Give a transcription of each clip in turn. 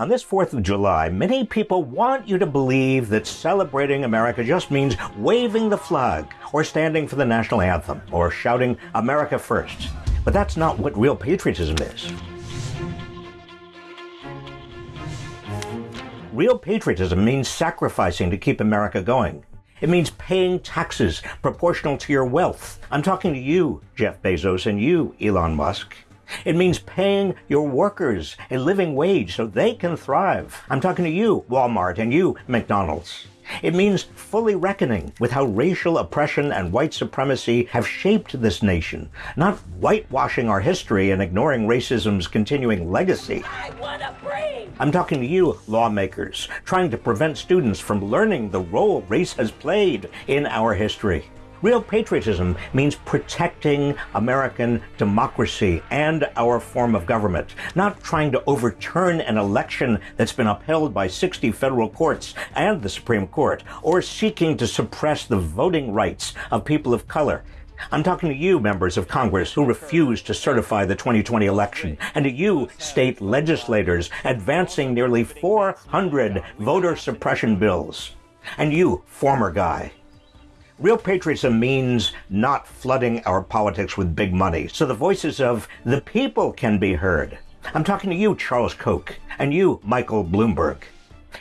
On this 4th of July, many people want you to believe that celebrating America just means waving the flag, or standing for the national anthem, or shouting America first. But that's not what real patriotism is. Real patriotism means sacrificing to keep America going. It means paying taxes proportional to your wealth. I'm talking to you, Jeff Bezos, and you, Elon Musk. It means paying your workers a living wage so they can thrive. I'm talking to you, Walmart, and you, McDonald's. It means fully reckoning with how racial oppression and white supremacy have shaped this nation, not whitewashing our history and ignoring racism's continuing legacy. I want to breathe! I'm talking to you, lawmakers, trying to prevent students from learning the role race has played in our history. Real patriotism means protecting American democracy and our form of government, not trying to overturn an election that's been upheld by 60 federal courts and the Supreme Court, or seeking to suppress the voting rights of people of color. I'm talking to you, members of Congress, who refuse to certify the 2020 election, and to you, state legislators, advancing nearly 400 voter suppression bills. And you, former guy, Real patriotism means not flooding our politics with big money so the voices of the people can be heard. I'm talking to you, Charles Koch, and you, Michael Bloomberg.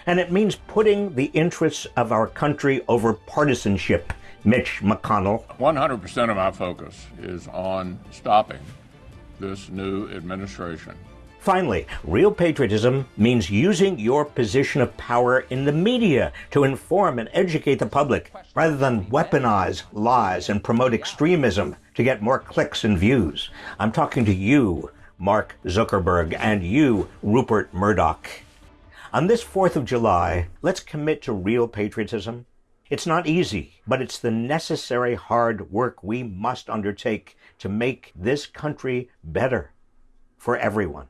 And it means putting the interests of our country over partisanship. Mitch McConnell. 100% of my focus is on stopping this new administration Finally, real patriotism means using your position of power in the media to inform and educate the public rather than weaponize lies and promote extremism to get more clicks and views. I'm talking to you, Mark Zuckerberg, and you, Rupert Murdoch. On this 4th of July, let's commit to real patriotism. It's not easy, but it's the necessary hard work we must undertake to make this country better for everyone.